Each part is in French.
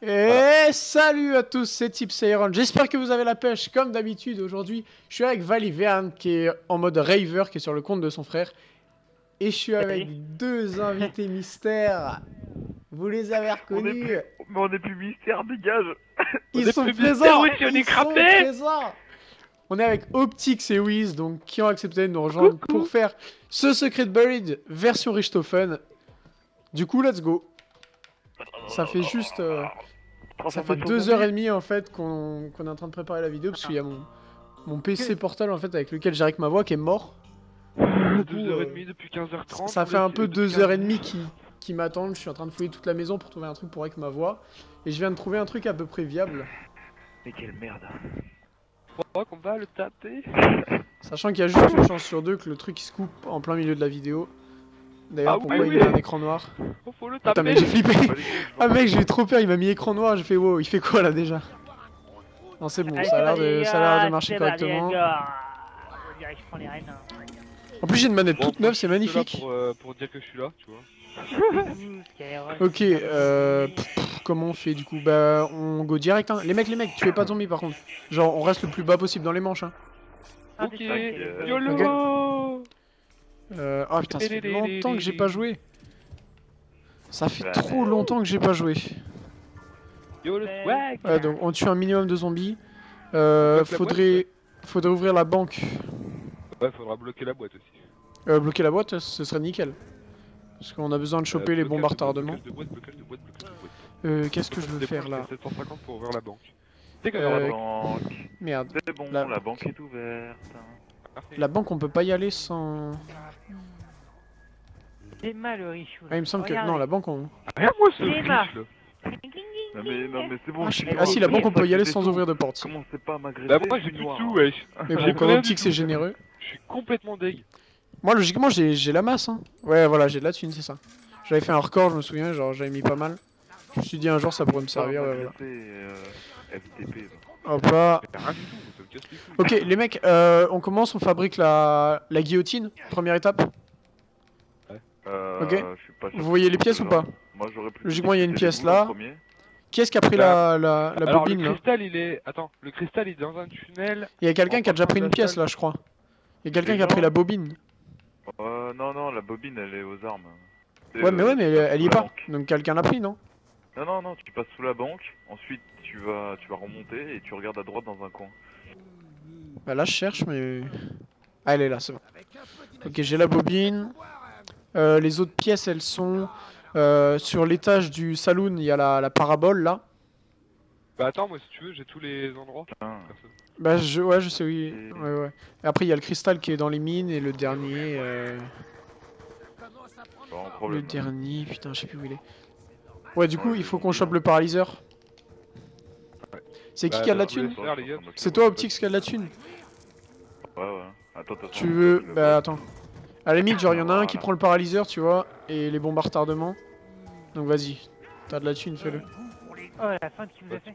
Et salut à tous, c'est Tips Iron. J'espère que vous avez la pêche comme d'habitude. Aujourd'hui, je suis avec Valiverne qui est en mode raver, qui est sur le compte de son frère. Et je suis avec deux invités mystères. Vous les avez reconnus. Mais on est plus mystère, dégage Ils est sont plus présents. mystère, oui, on est Ils sont présents. On est avec Optix et Wiz, donc qui ont accepté de nous rejoindre pour faire ce Secret Buried version Richthofen. Du coup, let's go. Ça fait juste... euh, Ça fait deux heures et demie en fait qu'on est en train de préparer la vidéo parce qu'il y a mon, mon PC portable en fait avec lequel j'ai avec ma voix qui est mort. coup, 2h30 depuis 15h30. Ça fait un peu depuis deux heures et 15. demie qui, qui m'attendent. Je suis en train de fouiller toute la maison pour trouver un truc pour avec ma voix. Et je viens de trouver un truc à peu près viable. Mais quelle merde Je crois qu'on va le taper. Sachant qu'il y a juste une chance sur deux que le truc il se coupe en plein milieu de la vidéo. D'ailleurs, Ah pourquoi oui, il oui. met un écran noir Oh, faut le taper. mec, j'ai flippé Ah, mec, j'ai eu trop peur, il m'a mis écran noir. J'ai fait wow, il fait quoi là déjà? Non, c'est bon, ça a l'air de, ça a l'air de marcher correctement. Les rênes. En plus, j'ai une manette Bon, toute neuve, c'est là magnifique. Pour, euh, pour dire que je suis là, tu vois. Ok, euh, pff, pff, comment on fait du coup? Bah, on go direct. Hein. Les mecs, les mecs, tuez pas zombie par contre. Genre, on reste le plus bas possible dans les manches. Hein. Ah, Ok, que- YOLO Euh, oh putain, ça fait longtemps que j'ai pas joué. Ça fait trop longtemps que j'ai pas joué. Swag Ouais, donc on tue un minimum de zombies. Euh, faudrait, faudrait ouvrir la banque. Ouais, faudra bloquer la boîte aussi. Euh, bloquer la boîte, ce serait nickel. Parce qu'on a besoin de choper Euh, les bombes à retardement. Euh, qu'est-ce que je veux faire là c'est 750 pour ouvrir la banque. C'est Euh, La banque, Merde. c'est bon, la- la... banque est ouverte. La banque, on peut pas y aller sans. C'est mal le riche. Ah, il me semble que. Non, la banque, on. Rien moi ce C'est riche ma- là Non mais, non mais c'est bon. Ah, je c'est. Ah, si, la c'est banque, on peut y aller sans tout. ouvrir de porte. Commencez pas à m'agresser. Bah moi j'ai plus de sous wesh Mais bon, rien optique, c'est généreux. Je suis complètement deg. Moi, logiquement, j'ai j'ai la masse. Hein. Ouais, voilà, j'ai de la thune, c'est ça. J'avais fait un record, je me souviens, genre j'avais mis pas mal. Je me suis dit un jour ça pourrait me Pas servir. ouais, voilà. euh, FTP. Hop là. Ok, les mecs, euh, on commence, on fabrique la, la guillotine. Première étape. Euh, Ok. je suis pas sûr Vous voyez les pièces ou là. pas Moi j'aurais plus. Logiquement, il y a une pièce là. Qui est-ce qui a pris la, la, la Alors bobine le là cristal il est... Attends, le cristal il est dans un tunnel. Il y a quelqu'un qui a déjà pris une la pièce là, je crois. Il y a quelqu'un qui a pris la bobine. Euh, non, non, la bobine elle est aux armes. Ouais, mais euh, ouais, mais elle, y est la pas. banque. Donc quelqu'un l'a pris, non Non, non, non, tu passes sous la banque, ensuite tu vas, tu vas remonter et tu regardes à droite dans un coin. Bah là, je cherche, mais. Ah, elle est là, c'est bon. Ok, j'ai la bobine. Euh, les autres pièces, elles sont. euh, sur l'étage du saloon, il y a la, la parabole là. Bah attends, moi si tu veux, j'ai tous les endroits. Personne. Bah, je, ouais, je sais, oui. Ouais, ouais. Et après, il y a le cristal qui est dans les mines et le dernier. euh, Le dernier, putain, je sais plus où il est. Ouais, du coup, il faut qu'on chope le paralyseur. C'est qui Bah, qui a de la thune. C'est toi, Optix, qui a de la thune Ouais, ouais. Attends, attends. Tu veux. Bah, attends. À la limite, genre, il y en a un qui prend le paralyseur, tu vois, et les bombes à retardement. Donc, vas-y. T'as de la thune, fais-le. Oh, la fin qui vous Pas a fait.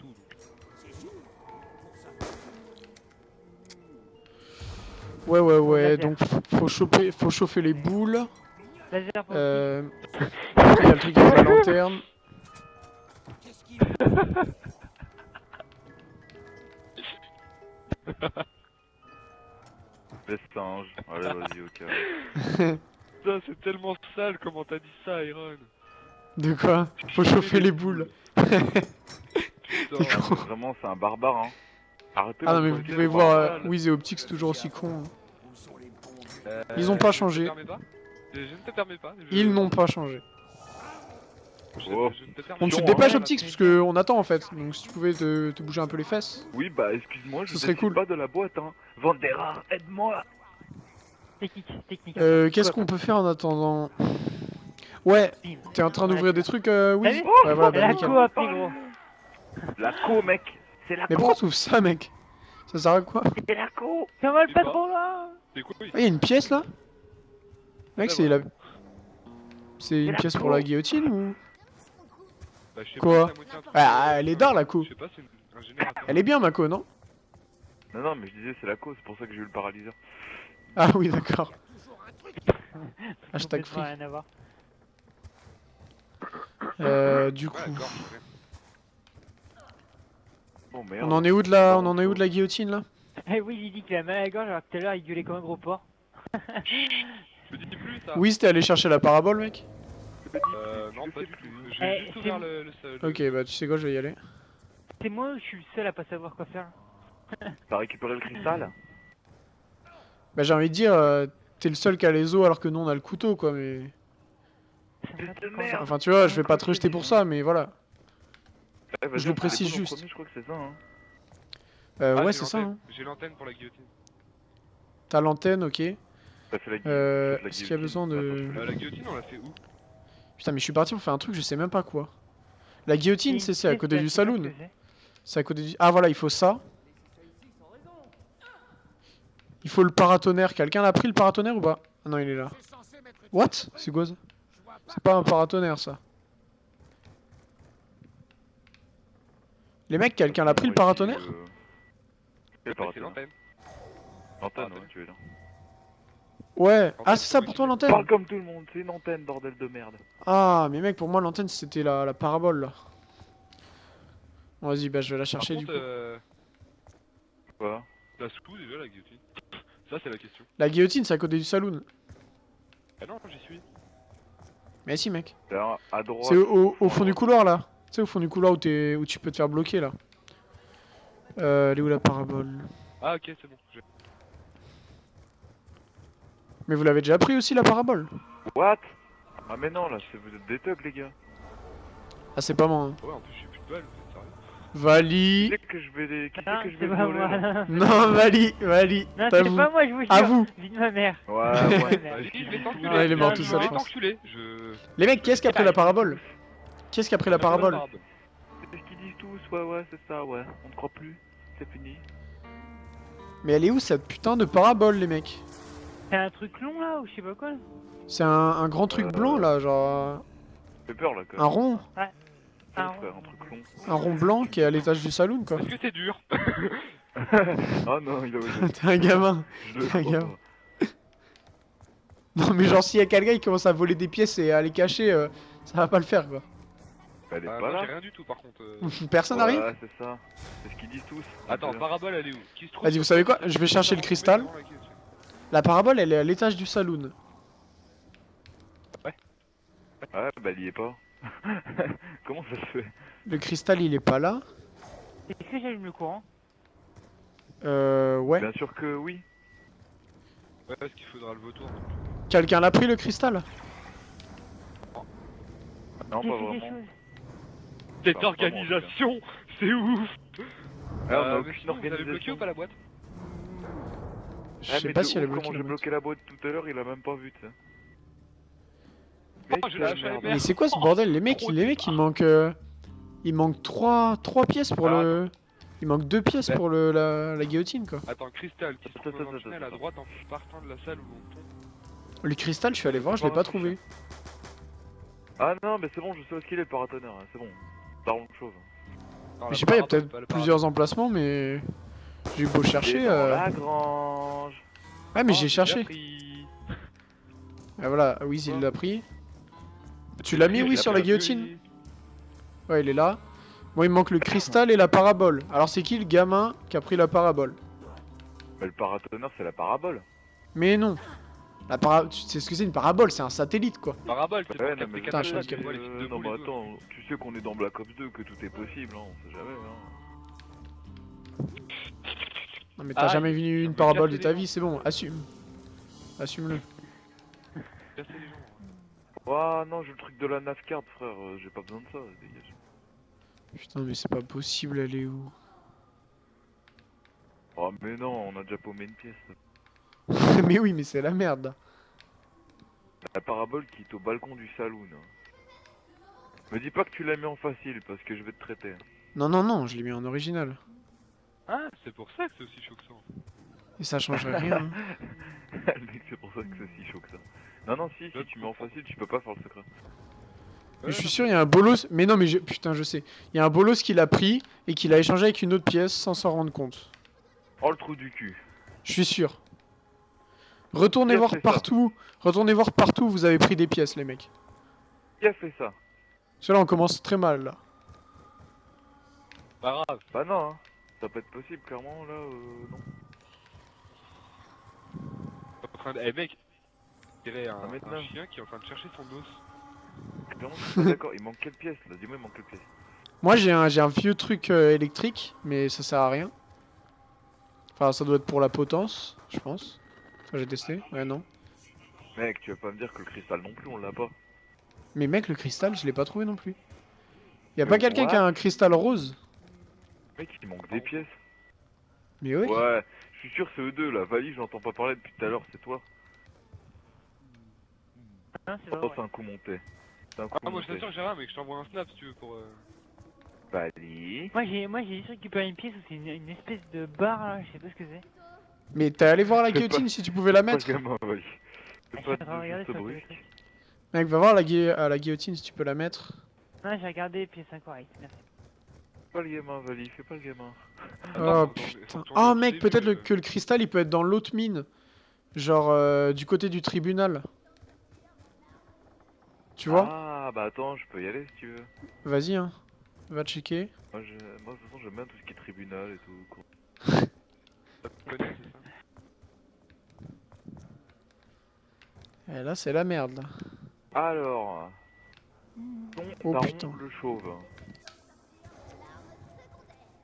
Ouais, ouais, ouais. Donc, faut choper, faut chauffer les boules. Euh. Après, il y a le truc avec la lanterne. Les singes. Allez, vas-y, ok. Putain, c'est tellement sale comment t'as dit ça, Iron. De quoi? Faut chauffer les boules. Putain. Con. Vraiment, c'est un barbare, hein. Arrêtez Ah non, mais vous pouvez voir, euh. Wiz et Optix toujours aussi cons. hein. Euh, Ils ont pas je changé. ne te permets pas? Je je ne te permets pas. je- Ils n'ont pas changé. Oh. ne te permets Bon, tu pas. te dépêches, ouais, Optix, parce que on attend en fait. Donc, si tu pouvais te, te bouger un peu les fesses. Oui, bah, excuse-moi, je Ce serait décide cool. pas de la boîte, hein. Vandera, aide-moi Technique, technique. Euh, qu'est-ce qu'on peut faire en attendant? Ouais, t'es en train d'ouvrir des trucs, euh, vu Ouais, voilà, bah, La les gros. La co, mec C'est la Mais co pourquoi tu ouvres ça, mec? Ça sert à quoi? C'est la co sais pas. patron là? C'est quoi oui? Ah, y a une pièce là? Mec, c'est la. C'est une la pièce pour co. la guillotine ou? Bah, je sais Quoi pas. Ah, elle est d'art, la co. Je sais pas, un générateur. Elle est bien, Mako, non? Non, non, mais je disais, c'est la co, c'est pour ça que j'ai eu le paralyseur. Ah oui, d'accord. Hashtag free. rien à voir. Euh, du coup. Bon, merde. On en est où de la, on en est où de la guillotine là? Eh oui, il dit qu'il a mal à la gorge alors que tout à l'heure il gueulait comme un gros porc. Je te dis plus ça. Oui, c'était aller chercher la parabole, mec. Euh, non, pas du tout. Eh, J'ai juste c'est ouvert le, le seul. Ok, bah tu sais quoi, je vais y aller. C'est moi ou je suis le seul à pas savoir quoi faire T'as récupéré le cristal? Bah j'ai envie de dire, euh, t'es le seul qui a les os alors que nous on a le couteau quoi, mais... Ça me. Enfin tu vois, je vais pas te rejeter pour ça, mais voilà. Eh, vas-y, Je le on fait précise les coups en juste. premier, je crois que c'est ça, hein. Euh, Ah, ouais, j'ai c'est ça. l'antenne. Hein. J'ai l'antenne pour la guillotine. T'as l'antenne, ok. T'as fait la gui- Euh, t'as fait la est-ce qu'il y a guillotine. besoin de- Attends, Euh, la guillotine, on l'a fait où? Putain, mais je suis parti pour faire un truc, je sais même pas quoi. La guillotine, c'est c'est à côté du saloon. C'est à côté du... Ah voilà, il faut ça. Il faut le paratonnerre. Quelqu'un l'a pris le paratonnerre ou pas? Ah non, il est là. What? C'est quoi ça? C'est pas un paratonnerre ça. Les mecs, quelqu'un l'a pris le paratonnerre? C'est paratonnerre? L'antenne. L'antenne, Ah, ouais, tu veux dire. Ouais. En Ah, c'est ça pour toi l'antenne Parle comme tout le monde, c'est une antenne, bordel de merde. Ah, mais mec, pour moi l'antenne c'était la, la parabole là. Bon, Vas-y, bah je vais la Par chercher contre, du coup. euh, Quoi? La sous déjà la guillotine Ça, c'est la question. La guillotine, c'est à côté du saloon. Ah non, j'y suis. Mais si, mec. C'est au, au fond du couloir là. Tu sais, au fond du couloir où, t'es- où tu peux te faire bloquer là. Euh, elle est où la parabole? Ah, ok, c'est bon. Mais vous l'avez déjà pris aussi la parabole What? Ah mais non, là, c'est- vous êtes des thugs, les gars. Ah, c'est pas moi. hein. Ouais, en plus, j'ai plus de balles, vous êtes sérieux? Qui Vali. c'est que je vais les... Qui Non, que je vais pas voler, moi. Non, Vali, Vali. Non, c'est pas moi, je vous jure. À vous. Vie de ma mère. Ouais, ouais. Si, je vais t'enculer. Ouais, il est mort tout seul. Je. Les mecs, qui est-ce qui a pris la parabole? Qui est-ce qui a pris la parabole? C'est ce qu'ils disent tous, ouais, ouais, c'est ça, ouais. On ne croit plus, c'est fini. Mais elle est où cette putain de parabole, les mecs? C'est un truc long là ou je sais pas quoi C'est un, un grand truc Euh, blanc là, genre. Ça fait peur, là, quand Un rond Ouais, un frère, un truc long. Un rond blanc qui est à l'étage du saloon quoi. Est-ce que c'est dur ah non, il a osé. T'es un gamin. Crois gars. pas. Non mais genre s'il y a quelqu'un qui commence à voler des pièces et à les cacher, euh, ça va pas le faire quoi. Elle est Ah, pas là. rien du tout, par contre. euh. Personne n'arrive Ouais, c'est ça. C'est ce qu'ils disent tous. Attends, parabole, elle est où? Qui se trouve Vas-y, vous savez quoi? Je vais chercher le cristal. La parabole elle est à l'étage du saloon. Ouais, bah, il y est pas. Comment ça se fait? Le cristal il est pas là. Est-ce que j'allume le courant? Euh ouais. Bien sûr que oui. Ouais, parce qu'il faudra le vautour. Quelqu'un l'a pris le cristal? Non, pas vraiment. Cette organisation, c'est ouf Ah, on a Euh, aucune mais sinon, vous avez bloqué organisation. ou pas la boîte? Je sais pas si elle bloquée. Comment j'ai bloqué la boîte tout à l'heure, il a même pas vu, tu sais. Oh, merde. Mais c'est quoi ce bordel? Les mecs, les mecs il manque euh, il manque trois trois pièces pour Ah, le il manque deux pièces Ouais. pour le la, la guillotine quoi. Attends, cristal qui se trouve à droite en partant de la salle où on tombe. Le cristal, je suis allé voir, je l'ai pas trouvé. Ah non, mais c'est bon, je sais où est-ce qu'il est le paratonnerre, hein, c'est bon. Parlons de choses. Je sais pas, il y a peut-être plusieurs emplacements, mais j'ai beau chercher. euh, la grange. Ouais, mais Oh, j'ai cherché. Ah, voilà, Wiz il l'a pris. Tu l'as mis, oui, sur la guillotine. Ouais, il est là. Bon, il me manque le cristal et la parabole. Alors, c'est qui le gamin qui a pris la parabole? Mais le paratonnerre, c'est la parabole. Mais non. La para... Tu sais ce que c'est une parabole C'est un satellite, quoi. Parabole, c'est Ouais, mais Putain, je suis Euh, non, mais attends, tu sais qu'on est dans Black Ops 2, que tout est possible, hein, on sait jamais, hein. Non, mais t'as Ah, jamais vu une parabole de ta vie, c'est bon, assume. Assume-le. Ouah, non, j'ai le truc de la navcard, frère, euh, j'ai pas besoin de ça, dégage. Putain, mais c'est pas possible, elle est où? Oh, mais non, on a déjà paumé une pièce. Mais oui, mais c'est la merde. là. La parabole qui est au balcon du saloon. hein. Me dis pas que tu l'as mis en facile, parce que je vais te traiter. Non, non, non, je l'ai mis en original. Ah, c'est pour ça que c'est aussi chaud que ça. Et ça changerait rien. hein. Le mec, c'est pour ça que c'est si chaud que ça. Non, non, si, si tu mets en facile, tu peux pas faire le secret. Mais je suis sûr, il y a un bolos. Mais non, mais je... putain, je sais. Il y a un bolos qui l'a pris et qui l'a échangé avec une autre pièce sans s'en rendre compte. Oh, le trou du cul. Je suis sûr. Retournez voir partout. Retournez voir partout où vous avez pris des pièces, les mecs. Qui a fait ça? Parce que là, on commence très mal, là. Pas grave. Bah non, hein. Ça peut être possible, clairement, là, euh, non. En train de... Eh mec, il y a un, maintenant. un chien qui est en train de chercher son os. Clairement, je suis pas d'accord. Il manque quelle pièce, là? Dis-moi, il manque quelle pièce Moi j'ai un, j'ai un vieux truc euh, électrique, mais ça sert à rien. Enfin, ça doit être pour la potence, je pense. Enfin, j'ai testé. Ouais, non. Mec, tu vas pas me dire que le cristal non plus, on l'a pas. Mais mec, le cristal, je l'ai pas trouvé non plus. Y a Mais pas quelqu'un qui a un cristal rose? Il manque des pièces. Mais oui. Ouais, je suis sûr, c'est eux deux, là. Vali, j'entends pas parler depuis tout à l'heure, c'est toi. Hein, c'est Oh, vrai, c'est un coup monté. C'est un coup Ah, moi je t'assure, Gérard, mais que je t'envoie un snap si tu veux pour. Euh... Vali. Moi j'ai moi j'ai récupéré une pièce où c'est une, une espèce de barre là, je sais pas ce que c'est. Mais t'es allé voir la guillotine pas. si tu pouvais la mettre. Ah, C'est pas regarder sur le. Mec, va voir la, gui- à la guillotine si tu peux la mettre. Non, j'ai regardé pièce incorrecte, merci. Fais pas le gamin, Vali, fais pas le gamin. Oh putain. Oh au mec, peut-être le- euh. que le cristal il peut être dans l'autre mine. Genre euh, du côté du tribunal. Tu vois Ah, bah attends, je peux y aller si tu veux. Vas-y, hein. Va checker. Moi, je... Moi de toute façon, j'aime bien tout ce qui est tribunal et tout. Et là, c'est la merde là. Alors. Oh, putain. le chauve.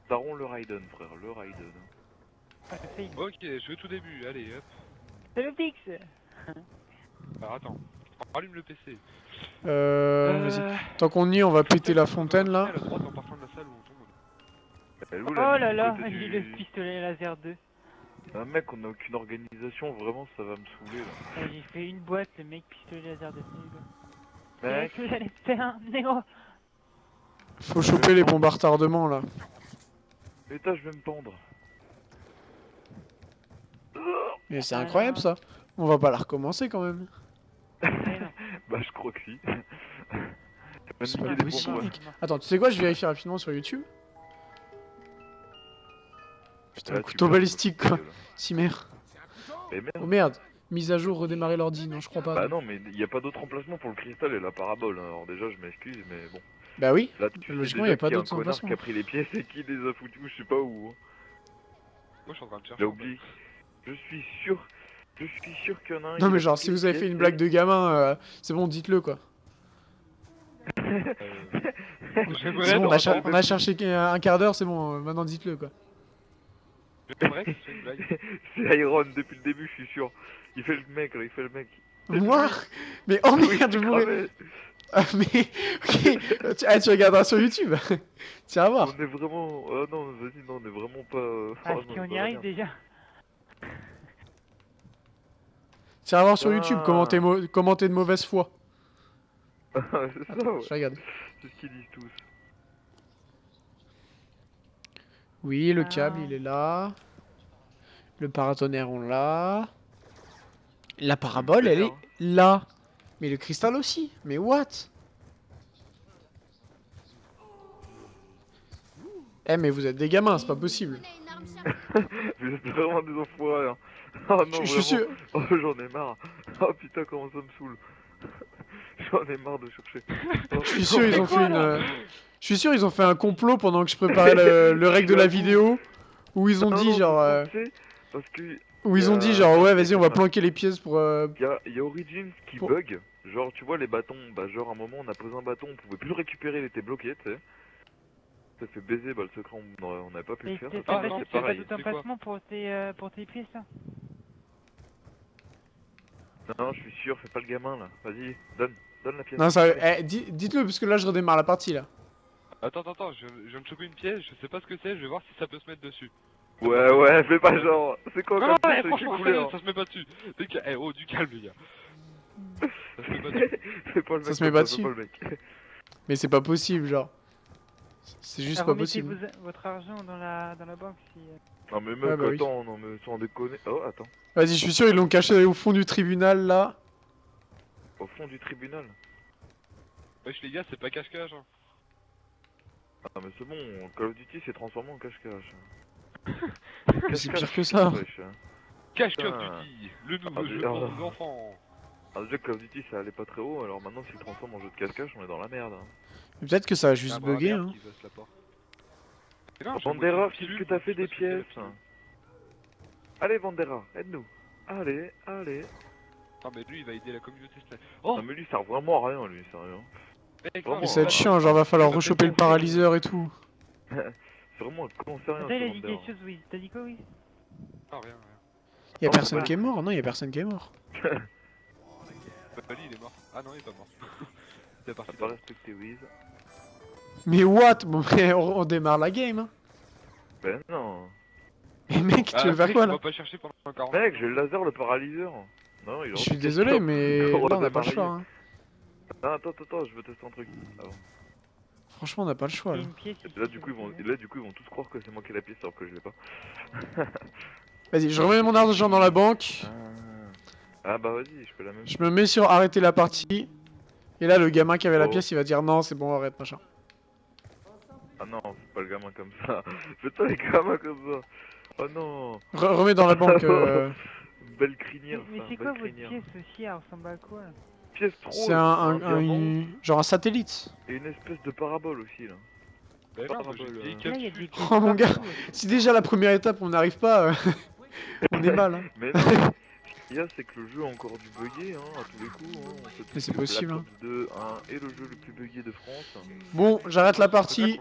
Daron le Raiden, frère, le Raiden. Ah, Ok, je vais au tout début, allez hop. C'est le fixe Alors attends, allume le PC. Euh, vas-y. Tant qu'on y est, on va péter la fontaine là. Oh là là, j'ai le pistolet laser 2. Ah, mec, on n'a aucune organisation, vraiment, ça va me saouler là. Ah, J'ai fait une boîte, le mec pistolet laser 2, c'est nul. Mec, j'allais faire un néo Faut choper les bombes à retardement là. L'état, je vais me pendre. Mais c'est incroyable ça. On va pas la recommencer quand même. Bah, je crois que si. C'est pas possible, mec. Attends, tu sais quoi Je vérifie rapidement sur YouTube. Putain, Là, couteau balistique quoi. Si merde. Mais merde. Oh merde. Mise à jour, redémarrer l'ordi. Non, je crois pas. Bah non, mais il n'y a pas d'autre emplacement pour le cristal et la parabole. hein. Alors déjà, je m'excuse, mais bon. Bah oui. Là, tu sais Logiquement, déjà y a pas d'autre emplacement. qui a pris les pièces et qui les a foutues, je sais pas où. hein. Moi je suis en train de chercher. J'ai oublié. Je suis sûr. Je suis sûr qu'il y en a un. Non mais genre si vous avez fait une blague de gamin, euh, c'est bon, dites-le quoi. Euh, C'est bon, on a, on cherché qu'un- un quart d'heure, c'est bon, euh, maintenant dites-le quoi. C'est Iron depuis le début, je suis sûr. Il fait le mec, là, il fait le mec. Moi? Mais oh Oui, merde, je mourrais. Ah mais, ok, tu, ah, tu regarderas sur YouTube. tu vas voir. On est vraiment. Oh non, vas-y, non, on est vraiment pas. euh, Ah, si on y arrive déjà. Tu vas voir sur YouTube Ah. comment t'es mau- comment t'es de mauvaise foi. c'est ça, ouais. Je regarde. C'est ce qu'ils disent tous. Oui, le Ah. câble il est là. Le paratonnerre on l'a. La parabole elle est là. Mais le cristal aussi. Mais what? Eh mais vous êtes des gamins, c'est pas possible. Vous êtes vraiment des enfoirés. Hein. Oh non, Je je suis sûr. Oh, j'en ai marre. Oh putain, comment ça me saoule. J'en ai marre de chercher. Oh, Je suis sûr ils ont fait une. euh, Je suis sûr ils ont fait un complot pendant que je préparais le, le règle de la vidéo où ils ont Non, dit non, genre euh, Parce que où ils ont dit genre ouais vas-y on va planquer les pièces pour euh, y a, y a Origins qui Pour- bug. Genre, tu vois, les bâtons. Bah, genre, à un moment, on a posé un bâton, on pouvait plus le récupérer, il était bloqué, tu sais. Ça fait baiser, bah, le secret, on on n'avait pas pu le faire. Ah, pas, non, t'as c'est pas pareil. tout c'est quoi emplacement pour tes, euh, pour tes pièces là Non, je suis sûr, fais pas le gamin là. Vas-y, donne, donne la pièce. Non ça eh, di- dites-le parce que là je redémarre la partie là. Attends, attends, attends, je, je viens de choper une pièce, je sais pas ce que c'est, je vais voir si ça peut se mettre dessus. Ouais, ouais, fais pas genre. C'est quoi Non, comme les sérieux, couleurs ça se met pas dessus. Eh, oh, du calme, les gars. Ça se met pas dessus. Fais pas le mec. Ça se met pas dessus. Mais c'est pas possible genre. C'est juste Ah, pas possible. vos- votre argent dans la, dans la banque si... euh, Non, mais meuf, Ouais, bah oui. attends, non, mais sans déconner. Oh, attends. Vas-y je suis sûr ils l'ont caché au fond du tribunal là. Au fond du tribunal? Wesh, les gars, c'est pas cache-cache. Hein. Ah, mais c'est bon, Call of Duty s'est transformé en cache-cache. Mais c'est pire que ça. Hein. Cache Call of Duty, le nouveau Ah, jeu mais- pour nos enfants. Alors, déjà, Call of Duty ça allait pas très haut, alors maintenant, s'il transforme en jeu de cache-cache, on est dans la merde. hein. Mais Peut-être que ça a juste bugué hein. Mais Vandera, qu'est-ce que t'as fait des pièces pilule. Allez, Vandera, aide-nous. Allez, allez. Non, mais lui, il va aider la communauté. c'est- Oh, Non, mais lui, ça sert vraiment à rien, lui, sérieux. non, Ça va être mais- chiant, genre va falloir rechoper le paralyseur et tout. C'est vraiment un con sérieux, Attends, il a dit quelque chose, oui. T'as dit quoi, oui Non, rien, rien. Y'a personne qui est mort Non, y'a personne qui est mort. Bah, lui, il est mort. Ah non, il est pas mort. C'est parti. T'as pas respecté Wiz Mais what? Bon, mais on, on démarre la game. Hein. Ben non. Et mec, Ah, tu veux faire mec, quoi On là va pas chercher pendant 40 Mec, j'ai le laser, le paralyseur. Non, il Je suis désolé, mais là On a pas le choix. hein. Ah, attends, attends, attends, je veux tester un truc. avant. Franchement, on n'a pas le choix là. pièce. Là, du coup, ils vont, là, du coup, ils vont tous croire que c'est moi qui ai la pièce alors que je l'ai pas. Vas-y, je remets mon argent dans la banque. Ah, bah vas-y, je fais la même Je me mets sur arrêter la partie. Et là, le gamin qui avait la Oh. pièce, il va dire non, c'est bon, arrête, machin. Ah non, c'est pas le gamin comme ça. Fais pas les gamins comme ça. Oh non. Re- remets dans la banque. euh, Belle Mais, crinière, mais ça, c'est quoi votre pièce aussi Elle ressemble à quoi? Pièce trop. C'est un, genre un satellite. Et une espèce de parabole aussi, là. Bah Parabole, euh. Là, des Oh, mon gars. Si déjà la première étape, on n'arrive pas, euh, on est mal. Hein. Mais non, ce qu'il y a, c'est que le jeu a encore du buggé, hein, à tous les coups. Hein. On Mais c'est possible, hein. Ops 2 1 est le jeu le plus buggé de France. Bon, j'arrête la partie.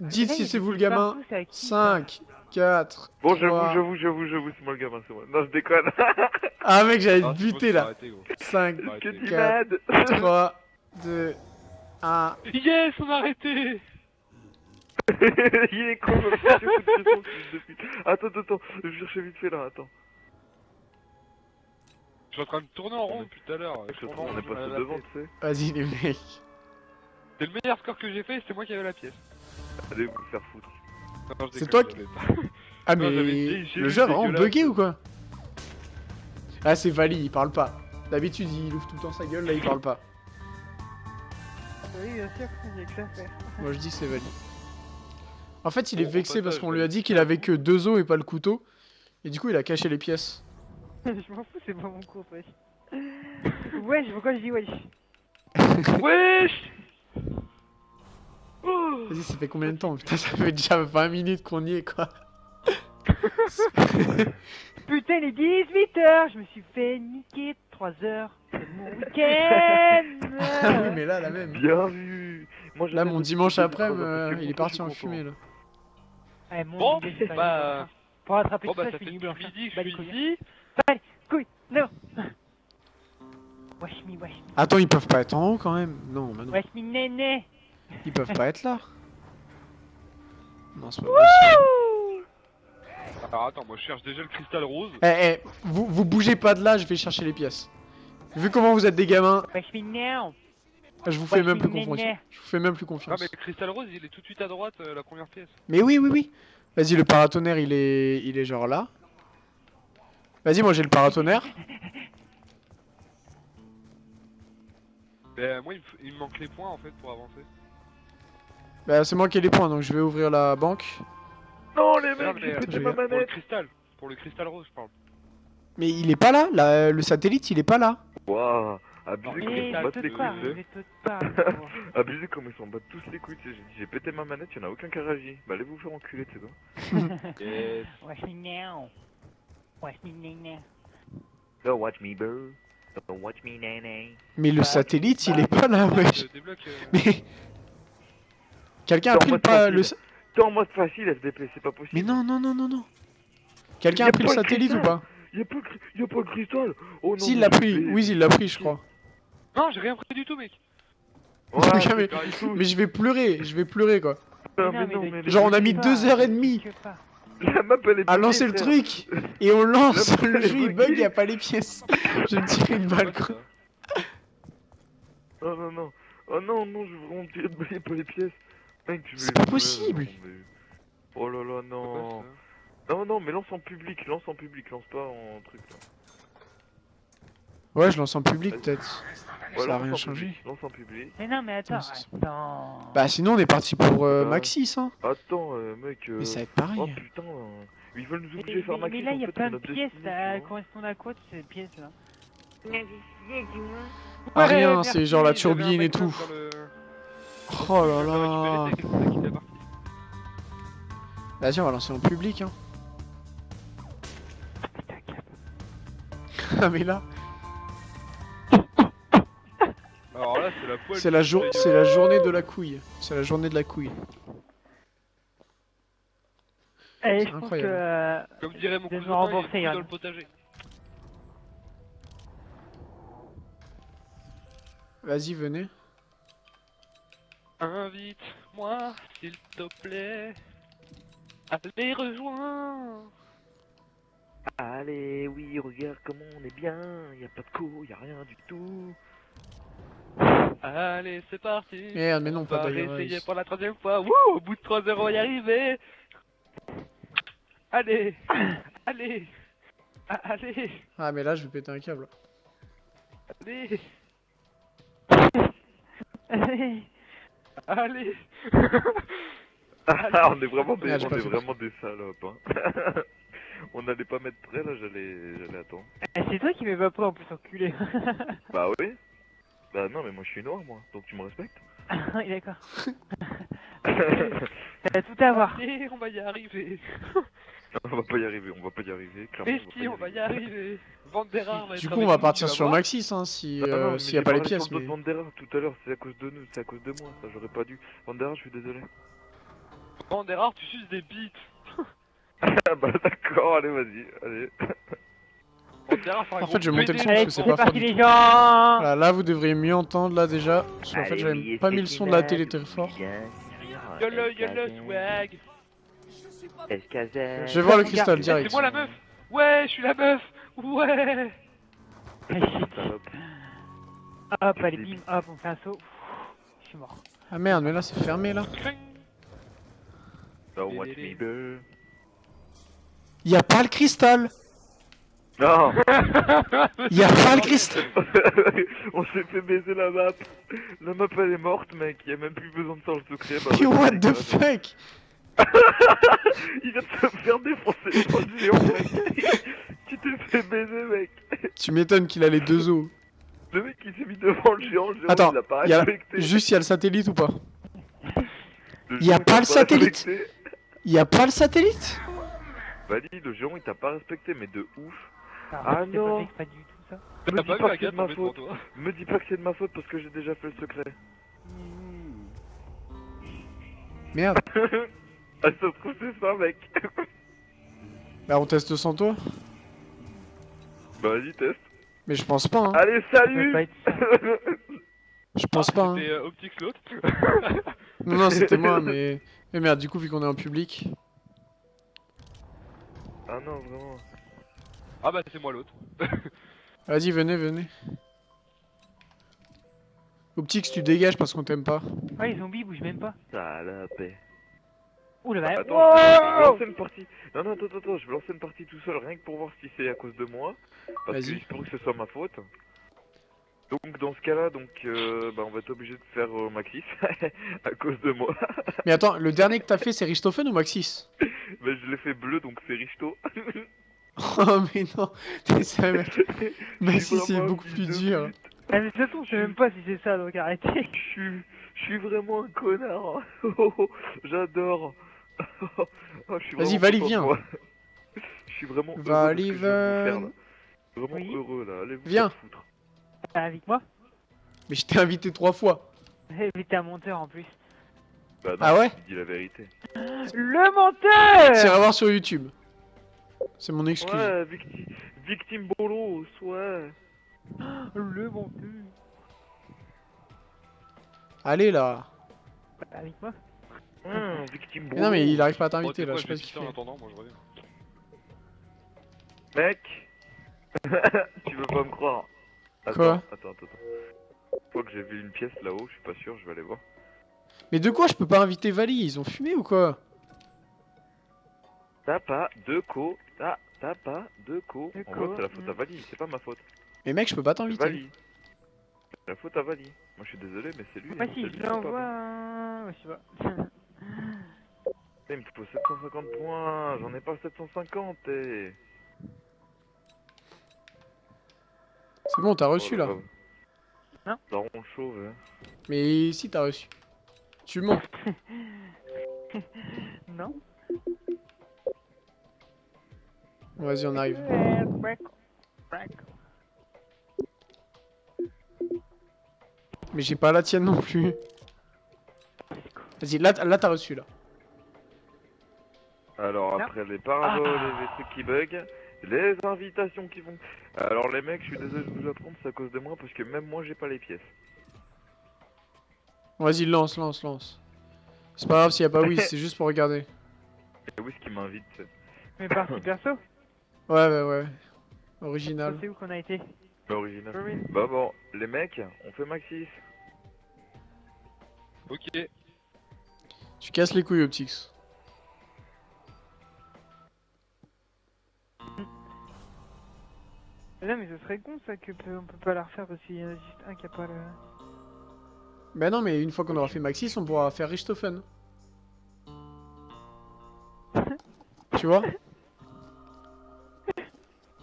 Dites si c'est vous le gamin. partout, c'est à qui, ça 5, 4. Bon, j'avoue, Trois. j'avoue, j'avoue, j'avoue, c'est moi le gamin, c'est moi. Non, je déconne. Ah, mec, j'allais Ah, te buter là. arrêter, gros. 5, Bah, que arrêtez. tu Quatre. m'aides 3, 2, 1. Yes, on a arrêté Il est con, je foutre attends, attends, je vais chercher vite fait là, attends. Je suis en train de tourner en rond depuis tout à l'heure. Je trouve on est passé devant, tu sais. Vas-y, les mecs. C'est le meilleur score que j'ai fait, c'est moi qui avais la pièce. Allez vous faire foutre. C'est toi pas. Ah, mais le jeu a vraiment bugué ou quoi? Ah, c'est Vali, il parle pas. D'habitude, il ouvre tout le temps sa gueule, là, il parle pas. Oui, bien sûr, il y a que ça à faire. Moi, je dis c'est Vali. En fait, il est vexé parce qu'on lui a dit qu'il avait que deux os et pas le couteau. Et du coup, il a caché les pièces. je m'en fous, c'est pas mon cours, wesh. Wesh, pourquoi je dis wesh Wesh Vas-y, ça fait combien de temps Putain, ça fait déjà 20 minutes qu'on y est, quoi. Putain, il est 18h, je me suis fait niquer 3 heures. C'est mon week-end Ah oui, mais là, la même. Bien vu Moi, Là, mon dimanche après, il est parti en fumée, là. Ouais, mon Bon, bah... Pour rattraper Bon tout bah ça, ça je finis blanche. midi je suis couilles. Ici. Couille, non Wesh me, wesh me. Attends, ils peuvent pas être en haut quand même Non, bah non. Wesh me, néné Ils peuvent pas être là. Non, c'est pas possible. Alors attends, moi je cherche déjà le cristal rose. Eh, eh, vous, vous bougez pas de là, je vais chercher les pièces. Vu comment vous êtes des gamins, Wesh me, now je vous fais Ouais, même plus confiance. Je vous fais même plus Ah mais le cristal rose il est tout de suite à droite, euh, la première pièce. Mais oui, oui, oui. Vas-y, le paratonnerre, il est, il est genre là. Vas-y, moi j'ai le paratonnerre. Bah moi il me, f- il me manque les points en fait pour avancer. Bah, c'est moi qui ai les points, donc je vais ouvrir la banque. Non, les mecs, j'ai pété j'ai- ma Pour le manette cristal, pour le cristal rose je parle. Mais il est pas là, là, le satellite, il est pas là. Waouh Abusé comme ils s'en battent les couilles. Abusé comme ils s'en battent tous les couilles, j'ai pété ma manette, y'en a aucun qui a réagi. Bah, allez vous faire enculer, tu sais quoi. Yes. Wesh me, Wesh néné Don't watch me, bro. Don't watch me, nene. Mais le Bah, satellite, il bah, est pas là, wesh. Je débloque. euh, Mais. Quelqu'un a pris le pas. Le... T'es en mode facile, FDP, c'est pas possible. Mais non, non, non, non, non. Quelqu'un a pris le satellite ou pas? Y'a pas, y a pas le cristal Oh non Si, il l'a pris. Oui, il l'a pris, je crois. Non j'ai rien pris du tout mec. Mais- je vais pleurer, je vais pleurer, quoi. Genre, on a mis deux heures et demie. La map elle est À lancer le truc Et on lance La le jeu, il bug, il y a pas les pièces. Je me tire une balle, Quoi, ça Non, non, non. Oh non, non, je veux vraiment tirer de pas les pièces. Mec, tu C'est pas possible. Oh là là, non. Non, non, mais lance en public, lance en public, lance pas en truc là. Ouais, je lance en public, peut-être. Ouais, Ça a rien en changé. public, Lance en public. Mais non, mais attends, Attends. Bah, sinon, on est parti pour euh, Ouais. Maxis, hein. Attends, euh, mec. euh, Mais ça va être Oh pareil. putain, euh, ils veulent nous Mais, obliger à faire mais- Maxis mais là, il y a plein de pièces, ça vois. correspond à quoi toutes ces pièces là Ah, rien, c'est genre la turbine et tout. Oh là là. Vas-y, on va lancer en public, hein. ah, mais là, Alors là, c'est la poêle. c'est la, jour... c'est la journée de la couille. C'est la journée de la couille. Allez, C'est je pense que... incroyable. euh, Comme dirait mon me cousin, il est dans le potager. Vas-y, venez. Invite-moi, s'il te plaît. Allez, rejoins. Allez, oui, regarde comment on est bien. Y a pas de co, y a rien du tout. Allez, c'est parti. Merde, mais non, On pas va d'ailleurs. réessayer pour la troisième fois. Wouh, au bout de 3 heures, on va y arriver. Allez, allez, Ah, allez, Ah, mais là, je vais péter un câble. allez, Allez. allez. Ah, on est vraiment des, Ah, on pas est vraiment des salopes. Hein. on n'allait pas mettre prêt là, j'allais, j'allais attendre. Eh, C'est toi qui m'es pas prêt en plus enculé. Bah oui. Bah non, mais moi je suis noir moi, donc tu me respectes. oui, d'accord. T'as tout à voir. Allez, on va y arriver. on va pas y arriver, on va pas y arriver, clairement. Mais si, on va y arriver. Vandera va Du coup, on va partir sur voir. Maxis, hein, si, Ah euh, s'il y a pas les pièces. Mais... Vandera tout à l'heure, c'est à cause de nous, c'est à cause de moi, ça j'aurais pas dû. Vandera, je suis désolé. Vandera, tu suces des bites. Ah bah d'accord, allez vas-y, allez. En fait, je vais monter le son parce que c'est pas fort parti du les tout. gens Voilà, là, vous devriez mieux entendre, là, déjà. Parce qu'en fait, j'avais pas mis le son de la télé très fort. Yolo, yolo, swag. Je vais voir le cristal direct. C'est moi la meuf. Ouais, je suis la meuf. Ouais. Hop, allez, bim, hop, on fait un saut. Je suis mort. Ah merde, mais là, c'est fermé, là. Don't watch me burn. Y a pas le cristal Non Y a pas le cristal On s'est fait baiser la map. La map elle est morte mec, y a même plus besoin de faire le secret. Bah, Mais ouais, what c'est the dégueulasse. fuck? Il vient de se faire défoncer par le géant mec. tu t'es fait baiser mec. Tu m'étonnes qu'il a les deux os. Le mec il s'est mis devant le géant, le géant Attends, il l'a pas a- respecté. Juste, y a le satellite ou pas? Le y a géant, il pas le satellite respecté. Y a pas le satellite? Valide, le géant il t'a pas respecté mais de ouf. Ah, c'est non. pas du tout ça? Me dis pas que c'est de ma faute. Me dis pas que c'est de ma faute parce que j'ai déjà fait le secret. Merde. ah ça se trouve c'est ça mec. Bah, on teste sans toi bah vas-y teste. Mais je pense pas, hein. Allez salut. Je pense pas, hein. C'était euh, Optix l'autre. Non, non, c'était moi, mais... Mais merde, du coup, vu qu'on est en public... Ah non vraiment. Ah bah c'est moi l'autre. Vas-y, venez, venez. Optix, tu dégages parce qu'on t'aime pas. Ouais, les zombies bougent même pas. Salope. Ouh la vache. Attends, je vais- je vais lancer une partie. Non, non, attends, attends, attends, je vais lancer une partie tout seul, rien que pour voir si c'est à cause de moi. Parce que pourrait que ce soit ma faute. Donc, dans ce cas-là, donc, euh, bah, on va être obligé de faire euh, Maxis à cause de moi. Mais attends, le dernier que t'as fait, c'est Richthofen ou Maxis? Mais je l'ai fait bleu, donc c'est Richto. Oh, mais non T'es sérieux, mec Maxis, c'est beaucoup plus dur. Ah, mais de toute façon, je sais même pas si c'est ça, donc arrêtez. Je suis, je suis vraiment un connard. Oh, oh, J'adore. Oh, Vas-y, Vali, viens. Je suis vraiment heureux Vali, que je. Vraiment Oui. heureux là. Allez vous Viens. foutre. Avec moi? Mais je t'ai invité trois fois. Eh, Mais t'es un monteur en plus. Bah non, Ah ouais? je dis la vérité. Le monteur Tiens, à voir sur YouTube. C'est mon excuse. Ouais, victime, victime bolos, ouais. Le monteur Allez, là Avec moi Hum, victime Mais bolos. non, mais il arrive pas à Bon, t'inviter, là, quoi, je sais pas ce qu'il en fait. attendant, moi je reviens. Mec Tu veux pas me croire Attends, Quoi attends, attends, attends. Je crois que j'ai vu une pièce là-haut, je suis pas sûr, je vais aller voir. Mais de quoi je peux pas inviter Vali? Ils ont fumé ou quoi? T'as pas de co, t'as, t'as pas de co. De En c'est la faute à hmm. Vali, c'est pas ma faute. Mais mec, je peux pas t'inviter. Vali. C'est la faute à Vali. Moi je suis désolé, mais c'est lui. Moi hein, si, je l'envoie... Je sais pas. Eh, Il me faut 750 points, j'en ai pas 750 et... C'est bon, t'as reçu, là. Non. Daron chauve, hein. Mais si, t'as reçu. Tu mens. non Vas-y, on arrive. Mais j'ai pas la tienne non plus. Vas-y, là, là t'as reçu là. Alors Non. après les paraboles et les trucs qui bug, les invitations qui vont... Alors les mecs, je suis désolé de vous apprendre, c'est à cause de moi parce que même moi j'ai pas les pièces. Vas-y, lance, lance, lance. C'est pas grave s'il y a pas oui, c'est juste pour regarder. Et où est-ce qui m'invite Mais parti perso, Ouais, ouais, ouais. Original. c'est où qu'on a été L'original. Marine. Bah bon, les mecs, on fait Maxis. Ok. Tu casses les couilles, Optix. Non mais ce serait con ça que peut- on peut pas la refaire parce qu'il y en a juste un qui a pas le... Bah non, mais une fois qu'on aura fait Maxis, on pourra faire Richthofen. tu vois?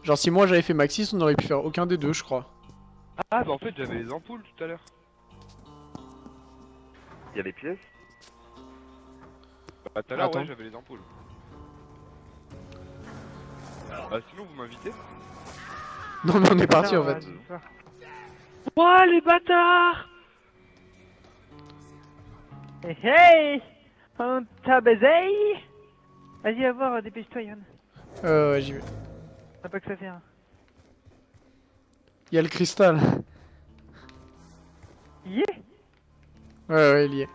Genre si moi j'avais fait Maxis, on aurait pu faire aucun des deux, je crois. Ah bah en fait j'avais les ampoules tout à l'heure. Il y a les pièces? Bah tout à l'heure Attends. ouais j'avais les ampoules. Ah sinon vous m'invitez? Non mais on est parti en ouais, fait. Ouah les bâtards Hey hey On t'a baisé Vas-y va voir, euh, dépêche-toi Yann. Euh, ouais, j'y vais. T'as pas que ça fait hein. Il y a le cristal. Yeah Ouais, ouais, il y est.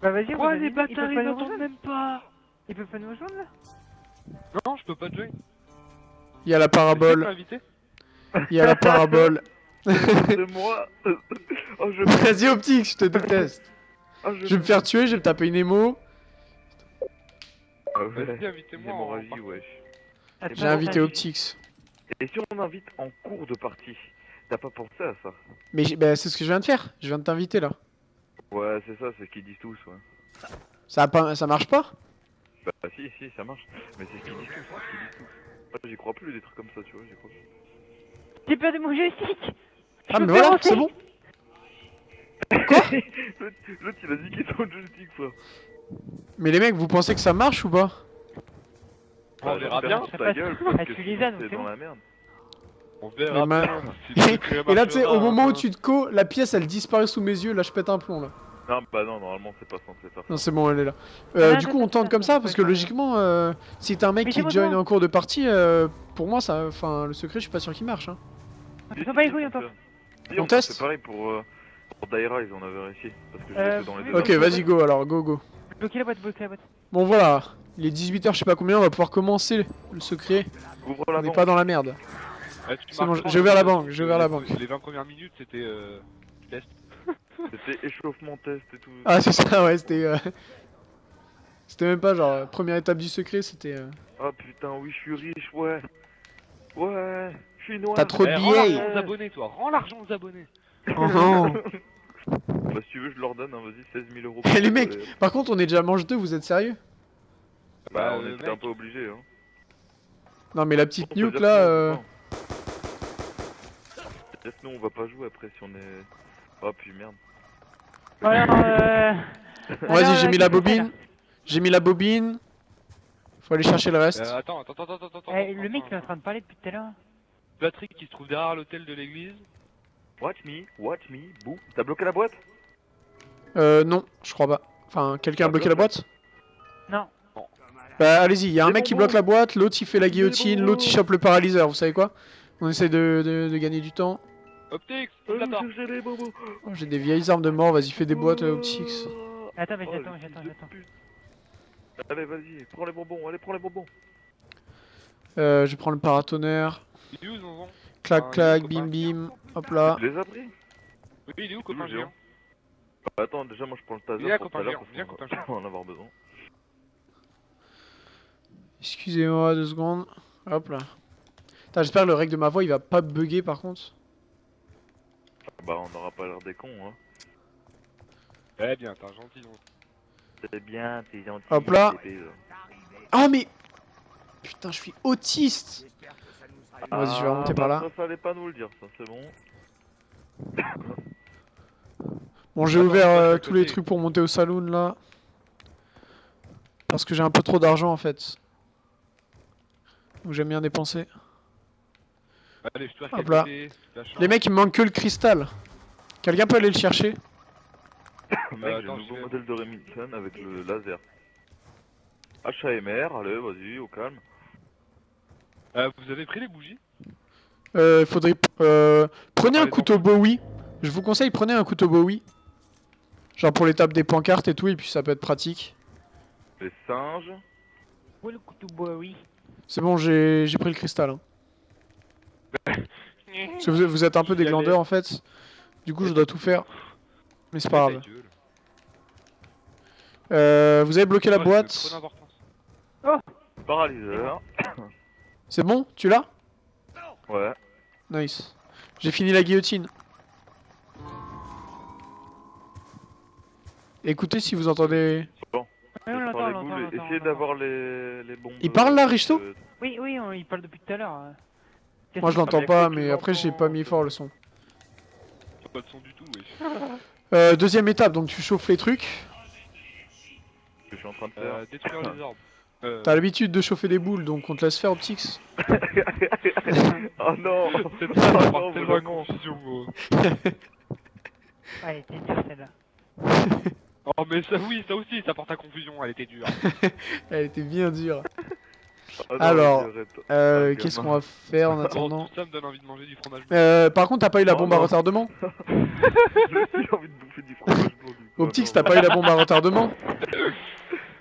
Bah vas-y, on les bâtards ils pas nous m'entendent rejoindre même pas? Ils peuvent pas nous rejoindre là? Non je peux pas te join. Il y a la parabole. Il y a la parabole. C'est moi Oh je... Vas-y, Optix, je te déteste. Oh, Je vais me faire tuer, je vais me taper une émo. Ah Vas-y ouais. Invitez-moi hémorragie, wesh. Attends, J'ai invité Optix. Et si on invite en cours de partie T'as pas pensé à ça Mais bah, c'est ce que je viens de faire. Je viens de t'inviter là. Ouais, c'est ça, c'est ce qu'ils disent tous, ouais. Ça, pas... ça marche pas? Bah si, si, ça marche. Mais c'est ce qu'ils disent tous, c'est ce qu'ils disent tous. Moi, j'y crois plus, des trucs comme ça, tu vois, j'y crois plus. J'ai perdu mon joystick Ah, mais voilà, c'est bon. L'autre, l'autre, il a niqué son joystick, frère. Mais les mecs, vous pensez que ça marche ou pas? On verra bien. ta gueule, Ah, t'es c'est dans la merde. On verra bien. Et là, tu sais, au moment où tu te co, la pièce elle disparaît sous mes yeux. Là, je pète un plomb là. Non, bah non, normalement, c'est pas censé faire ça. Non, c'est bon, elle est là. Euh, Ah, du non, coup, on tente comme ça parce que logiquement, euh, si t'as un mec qui join en cours de partie, euh, pour moi, ça, enfin, le secret, je suis pas sûr qu'il marche. Hein. On les couilles, teste C'est pareil pour, euh, pour Daira, ils en avaient réussi. Parce que je Euh, l'ai fait dans les deux. Ok, vas-y, go alors, go, go. Bloquez la boîte, bloquez la boîte. Bon, voilà. Il est 18h, je sais pas combien, on va pouvoir commencer le secret. Ouvre On la n'est pas dans la merde. Ah, C'est bon, j'ai ouvert la parce banque, que j'ai ouvert la les- banque. Les 20 premières minutes c'était euh... test. C'était échauffement test et tout. Ah, c'est ça, ouais, c'était. euh, C'était même pas genre, première étape du secret, c'était. euh, Ah putain, oui, je suis riche, ouais. Ouais, je suis noir. T'as trop de Eh, rends billets. l'argent aux abonnés toi, rends l'argent aux abonnés. Oh non. Bah, si tu veux, je leur donne, hein, vas-y, 16 000 euros. Eh, les mecs, Par contre, on est déjà mange deux, vous êtes sérieux? Bah, on euh, était un peu obligés, hein. Non, mais la petite On nuke là. euh, non. Peut-être nous, on va pas jouer après si on est. Oh, puis merde. Alors, euh... Vas-y, j'ai euh, mis la c'est, là bobine. J'ai mis la bobine. Faut aller chercher le reste. Euh, attends, attends, attends, attends, attends. Eh, attends, le mec il est en train de parler depuis tout à l'heure. Patrick qui se trouve derrière l'hôtel de l'église. Watch me, watch me, bouh. T'as bloqué la boîte? Euh, non, je crois pas. Enfin, quelqu'un a bloqué la boîte? Non. Bah, allez-y, il y a un mec qui bloque la boîte, l'autre il fait la guillotine, l'autre il chope le paralyseur, vous savez quoi? On essaie de, de- de gagner du temps. Optix, Euh. Oh, J'ai des vieilles armes de mort, vas-y, fais des boîtes euh, optiques. Attends, mais Oh, j'attends, j'attends. Allez, vas-y, prends les bonbons, allez, prends les bonbons. Euh, je prends le paratonnerre. Il est où Zonzon? Clac, Ah, clac, bim, bim. Hop là. Tu les as pris? Oui, il est où copain Géant Bah, Attends, déjà, moi je prends le taser Viens, pour tout copain à l'heure géant, parce viens, qu'on copain va- géant. on va en avoir besoin. Excusez-moi deux secondes. Hop là. Putain, J'espère que le règle de ma voix il va pas bugger par contre. Bah, on n'aura pas l'air des cons, hein. Eh bien, t'es gentil. C'est bien, t'es gentil. Hop là. Ah mais Putain, je suis autiste Vas-y, je vais Ah, remonter bah, par là. Ça, fallait pas nous le dire, ça, c'est bon. Bon, j'ai ouvert euh, tous les trucs pour monter au saloon là. Parce que j'ai un peu trop d'argent en fait. Donc j'aime bien dépenser. Allez, je te Hop là. Les mecs, il me manque que le cristal. Quelqu'un peut aller le chercher? Mec, un je nouveau vais- modèle de Remington avec le laser. HAMR, allez, vas-y, au calme. Euh, vous avez pris les bougies? Euh, faudrait... Euh, prenez Ah, un couteau Bowie. Je vous conseille, prenez un couteau Bowie. Genre pour les tables des pancartes et tout, et puis ça peut être pratique. Les singes. Où est le couteau Bowie? C'est bon, j'ai j'ai pris le cristal. hein. Parce que vous, vous êtes un peu des glandeurs en fait. Du coup, je dois tout faire. Mais c'est pas grave. Euh, vous avez bloqué la boîte. d'importance. Paralyseur. C'est bon Tu l'as? Ouais. Nice. J'ai fini la guillotine. Écoutez si vous entendez. Oui, on Je l'entend, prends on les l'entend, boules. on l'entend, on Essayez l'entend. d'avoir les, les bombes. Il parle là, Risto euh, Oui, oui, on- il parle depuis tout à l'heure. euh. Moi je l'entends mais pas, mais après j'ai pas mis c'est- fort le son. Pas de son du tout, wesh. Euh, deuxième étape, donc tu chauffes les trucs. je suis en train de faire. Euh, détruire les orbes. Euh, T'as l'habitude de chauffer des boules, donc on te laisse faire Optix. oh non Cette phrase Oh tellement confusion, gros. Ah, était dure celle-là. Oh, mais ça, oui, ça aussi, ça porte à confusion, elle était dure. Elle était bien dure. Oh non, Alors. Euh, Ah, Qu'est-ce qu'on va faire en Oh, attendant ça me donne envie de manger du fromage. euh, Par contre, t'as pas eu la Oh bombe à non. retardement J'ai envie de bouffer du fromage coup. Optix, Ah, t'as pas eu la bombe à retardement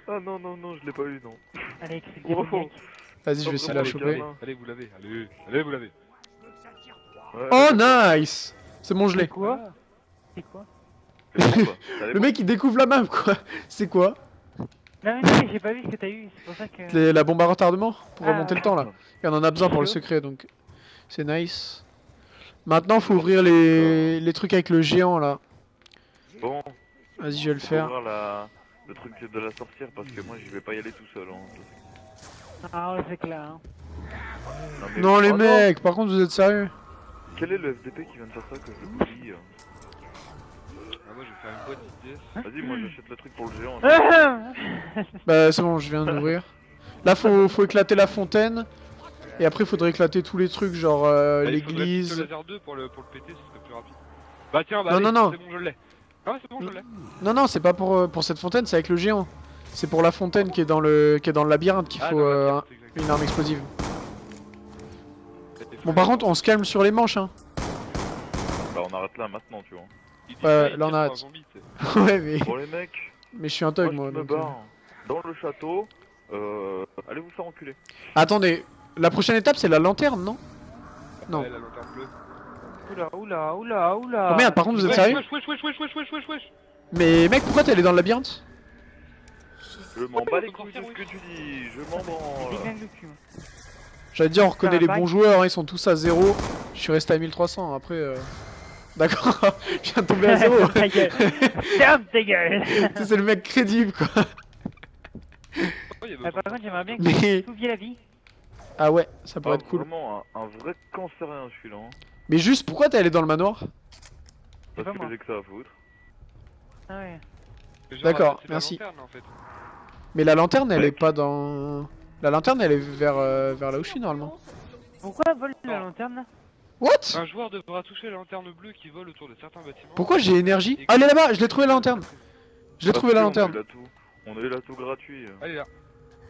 Ah non, non, non, je l'ai pas eu, non. Allez, c'est Oh, gamin. Vas-y, je vais essayer de la choper. Allez, vous l'avez, allez, allez, vous l'avez. Ouais, Oh nice C'est bon, je l'ai. quoi C'est quoi? C'est quoi? Le mec il découvre la map quoi C'est quoi Non, mais non, mais j'ai pas vu ce que t'as eu, c'est pour ça que. Les- La bombe à retardement Pour Ah, remonter ouais. le temps là. Et on en a besoin pour le secret donc c'est nice. Maintenant faut ouvrir les... les trucs avec le géant là. Bon, Vas-y je vais le faire. ouvrir la... le truc de la sorcière parce que moi je vais pas y aller tout seul. Hein. Ah, ouais, c'est clair. Hein. mais- Non les Oh mecs, par contre vous êtes sérieux? Quel est le FDP qui vient de faire ça que je Ah, moi, je vais faire une boîte d'idées. Vas-y, moi j'achète le truc pour le géant. Bah c'est bon, je viens d'ouvrir. Là faut, faut éclater la fontaine. Et après faudrait éclater tous les trucs genre euh, faudrait l'église. plutôt laser 2 pour le, pour le péter, ce serait plus rapide. Bah, tiens, bah, Non, allez, non, non. c'est bon, je l'ai. Ah, ouais, c'est bon, je l'ai. Non non c'est pas pour, euh, pour cette fontaine, c'est avec le géant. C'est pour la fontaine qui est dans le, qui est dans le labyrinthe qu'il Ah, faut euh, une arme explosive. Bon par contre on se calme sur les manches hein. Bah, on arrête là maintenant, tu vois. Il dit Ouais, là, on arrête. zombie, ouais mais, Bon, les mecs, mais je suis un moi thug moi. me donc, euh. barre dans le château. Euh, allez vous faire enculer. Attendez, la prochaine étape c'est la lanterne non? Non. Ouais, la lanterne bleue. Oula, oula, oula, oula. Oh merde par contre vous êtes Wesh, sérieux? Wesh, wesh, wesh, wesh, wesh, wesh, wesh, wesh. Mais mec pourquoi t'es allé dans le labyrinthe? Je m'en bats les couilles de ce que tu dis, je m'en cul. moi. J'allais dire on reconnaît les bons joueurs, hein, ils sont tous à 0. Je suis resté à 1300 après... Euh... D'accord, je viens de tomber à 0. ta gueule. Ferme ta gueule. c'est le mec crédible quoi. Oh, Ah, par contre, j'aimerais bien que Mais... tu oublies la vie. Ah ouais, ça pourrait Ah, être cool. Vraiment un, un vrai cancérien celui-là. Hein. Mais juste pourquoi t'es allé dans le manoir? Parce pas que j'ai que ça à foutre. Ah ouais. D'accord, la merci. lanterne, en fait. Mais la lanterne elle est pas dans... La lanterne elle est vers, euh, vers là où je suis normalement. Pourquoi vole la lanterne là? What? Un joueur devra toucher la lanterne bleue qui vole autour de certains bâtiments. Pourquoi j'ai énergie? Ah elle est là-bas, je l'ai trouvé la lanterne Je l'ai trouvé la lanterne On a eu l'atout- gratuit. euh. Allez là.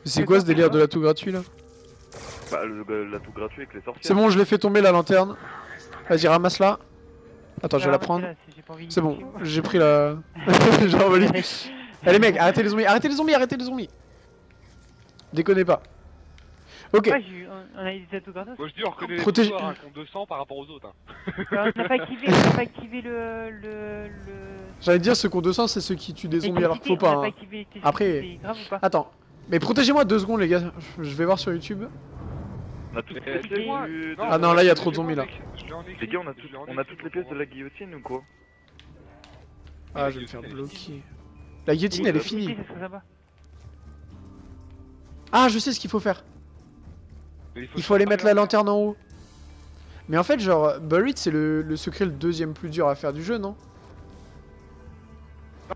C'est quoi ce délire de l'atout gratuit là? Bah, le- le- l'atout gratuit avec les sorcières. C'est bon, je l'ai fait tomber la lanterne. Vas-y, ramasse-la. Attends, je vais Ah, la mais prendre. c'est- bon, j'ai pris la. j'ai envolé. Allez, mec, arrêtez les zombies, arrêtez les zombies, arrêtez les zombies. Déconnez pas. Ok, Ouais, j'ai eu- on on a eu des atouts gratos. Moi je dis on reconnaît les joueurs, hein, qui ont 200 par rapport aux autres. Hein. Alors, on n'a pas activé, on n'a pas activé le. le, le... j'allais dire ceux qui ont 200, c'est ceux qui tuent des zombies alors qu'il faut pas. on n'a hein. activé l'électricité, Après- c'est grave ou pas Attends, mais protégez-moi deux secondes, les gars. Je je vais voir sur YouTube. On a toutes les pièces moi- du... Ah non, là, il y a trop de zombies, là. Les gars, on a, tout- on a toutes les pièces de la guillotine ou quoi? Ah, je vais me faire bloquer. La guillotine, elle est finie. L'électricité, ça serait sympa. Ah, je sais ce qu'il faut faire. Mais Il faut aller mettre la lanterne en haut. Mais en fait, genre, Buried, c'est le, le secret le deuxième plus dur à faire du jeu, non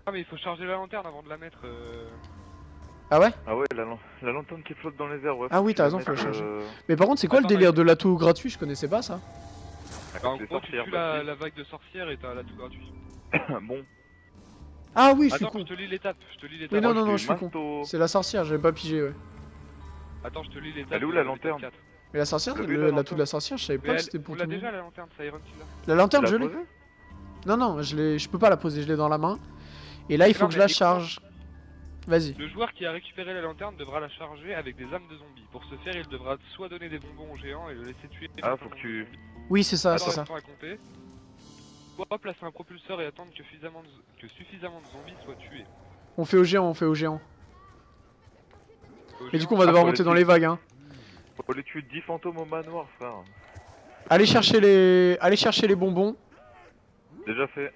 Ah mais il faut charger la lanterne avant de la mettre. Euh... Ah ouais Ah ouais, la, lan- la lanterne qui flotte dans les airs, ouais. Ah oui, t'as raison, faut la charger. euh, Mais par contre, c'est quoi le Attends, délire mais- de l'atout gratuit? Je connaissais pas ça. Bah, en c'est gros, tu tues la, vague de sorcière et t'as la tout gratuit. bon, Ah oui, je suis Attends, con. je te lis l'étape, je te lis l'étape. Mais non, non, non, je suis con. C'est la sorcière, j'avais pas pigé, ouais. Attends, je te lis l'étape. Elle est où, la l'étape lanterne 4. Mais la sorcière, Le la lanterne. de la sorcière, je savais pas que c'était pour tout le déjà monde. la lanterne, Killer. La lanterne, je l'ai. Non, non, je l'ai, je peux pas la poser, je l'ai dans la main. Et là, il faut que je la charge. Vas-y. Le joueur qui a récupéré la lanterne devra la charger avec des âmes de zombies. Pour ce faire, il devra soit donner des bonbons aux géants et le laisser tuer. Ah, faut que tu- Oui, c'est ça, c'est ça. attends à compter. Soit placer un propulseur et attendre que suffisamment de, que suffisamment de zombies soient tués. On fait au géant, on fait au géant. Et du coup, on va devoir monter les dans les vagues, hein. Faut aller tuer 10 fantômes au manoir, frère. Allez chercher les, allez chercher les bonbons. Déjà fait.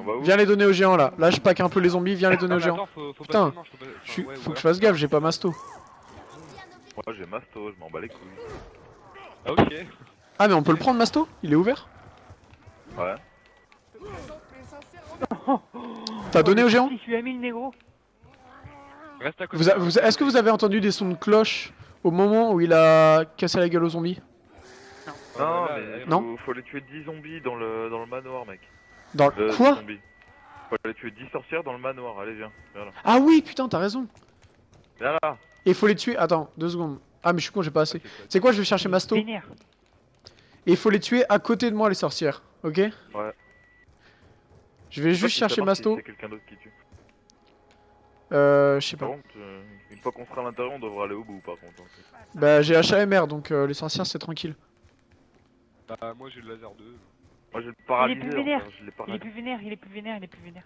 On va où Viens les donner aux géants là. Là, je pack un peu les zombies. Viens les donner aux géants. attends, faut, faut Putain, faut pas- Je enfin, suis- ouais, faut ouais. que je fasse gaffe, j'ai pas masto. Moi j'ai masto, je m'en bats les couilles. Ah, ok. Ah, mais on peut le prendre, masto? Il est ouvert? Ouais. T'as donné aux géants? Si je lui ai mis le négro. Reste à côté. vous a- vous a- Est-ce que vous avez entendu des sons de cloche au moment où il a cassé la gueule aux zombies Ah, Non, là, mais elle- faut, Non. faut aller tuer 10 zombies dans le, dans le manoir, mec. Dans Euh, le... Quoi 10 zombies. Faut aller tuer 10 sorcières dans le manoir, allez viens. Viens là. Ah oui, putain, t'as raison. Viens là. Et il faut les tuer. Attends, deux secondes. Ah, mais je suis con, j'ai pas assez. C'est quoi Je vais chercher masto. Et il faut les tuer à côté de moi, les sorcières. Ok Ouais. Je vais juste chercher si masto. C'est quelqu'un d'autre qui tue. Euh, je sais Par pas. contre, euh, une fois qu'on sera à l'intérieur, on devra aller au bout par contre. en fait. Bah, j'ai HAMR, donc euh, les sorcières, c'est tranquille. Bah, moi j'ai le laser 2. Moi j'ai le plus paralyseur, vénère. frère, je l'ai Il est paralysé. plus vénère, il est plus vénère, il est plus vénère.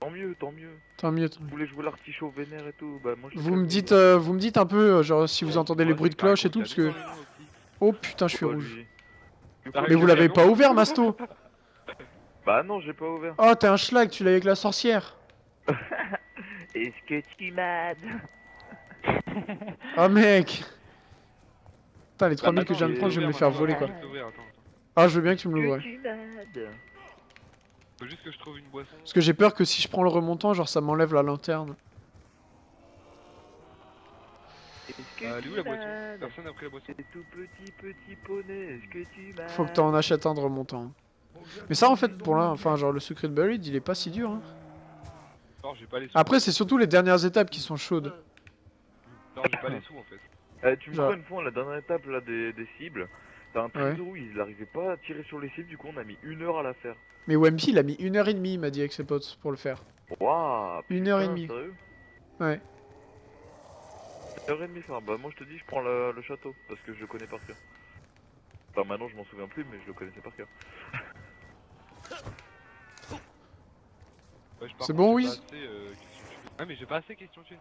Tant mieux, tant mieux. Tant mieux, tant mieux. Vous voulez jouer l'artichaut vénère et tout Bah moi je Vous me dites, euh, vous me dites un peu, euh, genre, si vous entendez les bruits de cloche et tout, parce t'as que... Oh putain, je suis rouge. Mais vous l'avez pas ouvert, Masto Bah non, j'ai pas ouvert. Oh, t'es un schlag, tu l'as avec la sorcière. Est-ce que tu m'as Oh mec Putain, les 3000 que je viens de prendre, je vais me les faire voler quoi. Ah, je veux bien que tu me l'ouvres. Faut juste que je trouve une boisson. Parce que j'ai peur que si je prends le remontant, genre ça m'enlève la lanterne. Euh, elle est où la boisson Personne n'a pris la boisson. Tout petit petit poney, est-ce que tu m'aides Faut que t'en achètes un de remontant. Mais ça, en fait, pour là, enfin, genre le secret de Buried, il est pas si dur. Hein. Non, j'ai pas les sous. Après, c'est surtout les dernières étapes qui sont chaudes. Non, j'ai pas les sous en fait. Eh, tu me crois une fois, la dernière étape là des, des cibles, t'as un truc Ouais. de où il arrivait pas à tirer sur les cibles, du coup on a mis une heure à la faire. Mais Wemby, il a mis une heure et demie, il m'a dit avec ses potes, pour le faire. Waouh Une heure et demie. Sérieux Ouais. Une heure et demie, frère. Bah moi je te dis, je prends le, le château, parce que je le connais par cœur. Enfin maintenant je m'en souviens plus, mais je le connaissais par cœur. Ouais, C'est bon, assez, euh. Ah, mais j'ai pas assez question thune.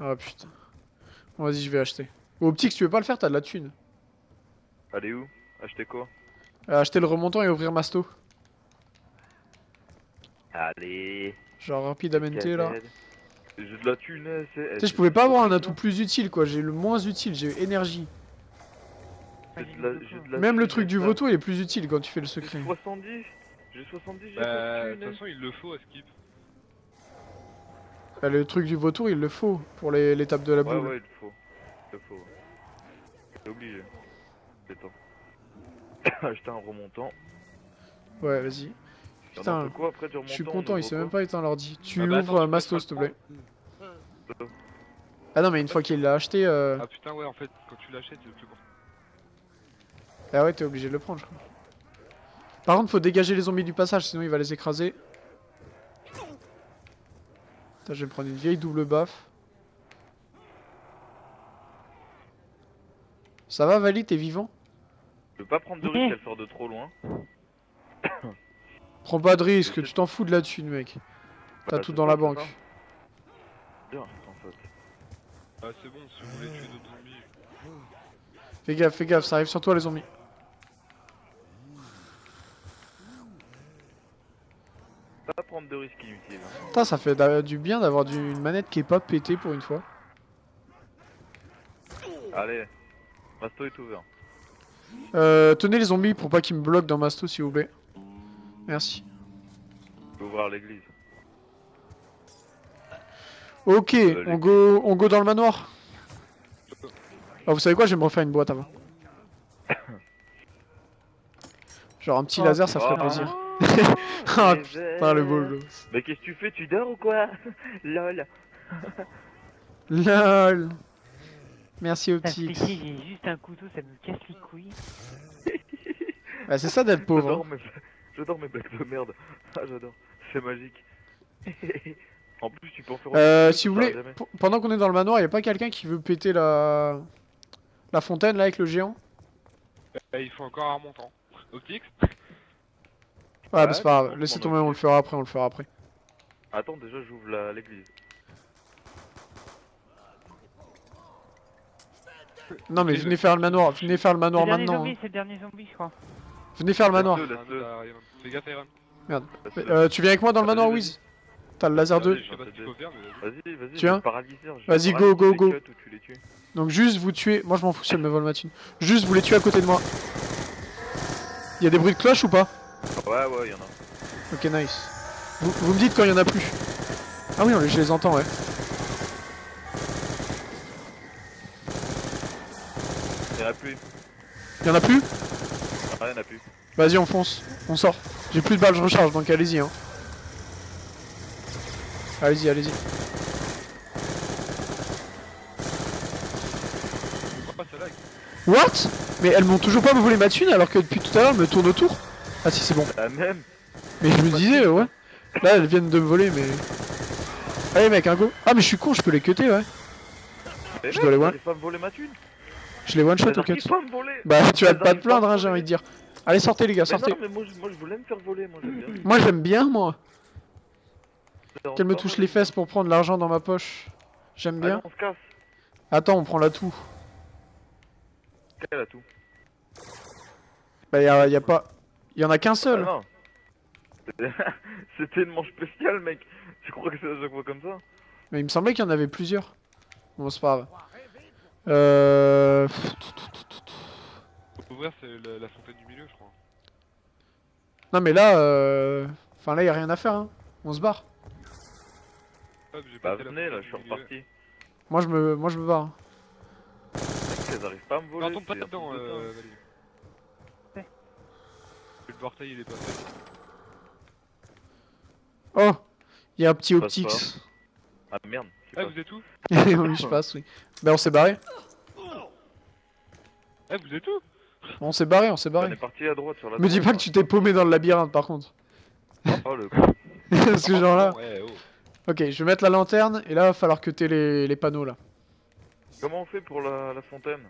Ah putain. Bon, vas-y, je vais acheter. Ou Optique, si tu veux pas le faire, t'as de la thune. Allez où? Acheter quoi? Euh, acheter le remontant et ouvrir Masto. Allez Genre rapidamente là. J'ai de la thune, c'est... Tu sais, je pouvais pas avoir un atout plus utile quoi, j'ai le moins utile, j'ai eu énergie. J'ai de la- j'ai de la Même le truc du vautour il est plus utile quand tu fais le secret. J'ai 70 J'ai 70, j'ai Bah, pas de de toute façon, il le faut à skip. Bah, le truc du vautour il le faut pour les- l'étape de la Ouais, boule. ouais, il le faut. Il le faut. ouais. C'est obligé. C'est temps. Acheter un remontant. Ouais, vas-y. Putain, après Je suis on content, il s'est même pas éteint l'ordi. Tu Ah bah attends, ouvres tu euh, peux Masto s'il te plaît. Ah non mais une fois qu'il l'a acheté, euh... Ah putain, ouais, en fait, quand tu l'achètes, c'est le plus bon. ah ouais t'es obligé de le prendre je crois. Par contre faut dégager les zombies du passage sinon il va les écraser. Putain, je vais me prendre une vieille double baffe. Ça va Vali, t'es vivant? Je veux pas prendre de risque, elle sort de trop loin. Prends pas de risque, tu t'en fous de la thune mec. T'as Bah, tout c'est dans la banque. Bien. Ah, c'est bon, si vous voulez tuer d'autres zombies. Fais gaffe, fais gaffe, ça arrive sur toi les zombies. Pas prendre de hein. Putain, ça fait du bien d'avoir une manette qui est pas pétée pour une fois. Allez, Masto est ouvert. Euh, tenez les zombies pour pas qu'ils me bloquent dans Masto s'il vous plaît. Merci. Je peux ouvrir l'église. Ok, Euh, on go, on go dans le manoir. Ah, vous savez quoi, je vais me refaire une boîte avant. Genre un petit Oh, laser, ça ferait plaisir. Oh, Ah putain, le beau verres. gosse. Mais qu'est-ce que tu fais Tu dors ou quoi Lol. LOL. Merci ce petit, j'ai juste un couteau, ça me casse les couilles. Bah, c'est ça d'être pauvre. J'adore hein. mes... Blagues de merde. Ah, j'adore. C'est magique. en plus, tu peux en faire Euh, si vous voulez, pendant qu'on est dans le manoir, y a pas quelqu'un qui veut péter la la fontaine là avec le géant? Euh, il faut encore un remontant. Optix Ouais, bah, c'est pas grave. Laissez tomber, on le fera après, on le fera après. Attends, déjà, j'ouvre la- l'église. Non mais venez faire le manoir, venez faire le manoir maintenant. zombie, hein. c'est le dernier zombie, je crois. Venez faire le manoir. Ah, bah, laisse-le. Euh, tu viens avec moi dans le manoir. Wiz? T'as le laser 2. Je sais pas ce qu'il faut faire, mais vas-y. Vas-y, vas-y. Tu je viens Vas-y, go, go, go. Donc juste vous tuez. Moi je m'en fous si elle me vole ma thune. Juste vous les tuez à côté de moi. Y a des bruits de cloche ou pas? Ouais, ouais, y'en a. Ok nice. Vous, vous me dites quand il y en a plus. Ah oui, je les entends ouais. Y'en a plus. Il y en a plus? Ah, y'en a plus. Vas-y on fonce, on sort. J'ai plus de balles, je recharge donc allez-y hein. Allez-y, allez-y. What? Mais elles m'ont toujours pas volé ma thune alors que depuis tout à l'heure elles me tournent autour. Ah si c'est bon. La même. Mais je me disais ouais. Là elles viennent de me voler mais. Allez mec, un go. Ah mais je suis con, je peux les cutter ouais. Mais Je dois les one. pas me voler ma thune. Je les one shot au cut. Bah tu vas pas te plaindre hein, j'ai envie de dire. Allez sortez les gars, Mais sortez. non, mais moi, je- moi je voulais me faire voler, moi j'aime bien. Moi j'aime bien moi. Qu'elle me touche les fesses pour prendre l'argent dans ma poche. J'aime Allez, bien. on se casse. Attends, on prend la tout. Quelle a tout Bah y a, y a pas. Y en a qu'un Ah seul. non. C'était une manche spéciale, mec. Tu crois que c'est à chaque fois comme ça Mais il me semblait qu'il y en avait plusieurs. Bon c'est pas grave. Euh... Faut ouvrir c'est la, la fontaine du milieu, je crois. Non mais là, euh... enfin là y a rien à faire. Hein. On se barre. Hop, j'ai Bah venez là, je suis reparti. Moi je me, moi je me barre. Mec, elles arrivent pas à me voler. Non, tombe pas dedans, euh. Valérie. Le portail il est pas fait. Oh, il y a un petit Optix. Ah merde. Ah, pas. vous êtes où oui, je passe, oui. Ben on s'est barré. Ah, vous êtes où On s'est barré, on s'est On barré. est parti à droite sur la Me dis pas que tu t'es paumé dans le labyrinthe par contre. Oh le Parce que genre là. Ouais, oh. Ok, je vais mettre la lanterne et là va falloir cuter les, les panneaux là. Comment on fait pour la, la fontaine?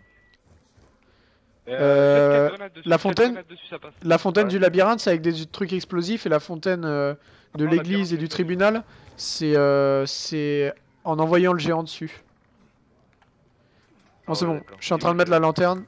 Euh, dessus, la fontaine grenades dessus, ça passe. La fontaine Ouais. du labyrinthe c'est avec des trucs explosifs et la fontaine euh, de l'église et du tribunal c'est euh, c'est en envoyant le géant dessus. Bon Ah c'est ouais, bon, je suis en train de mettre la lanterne.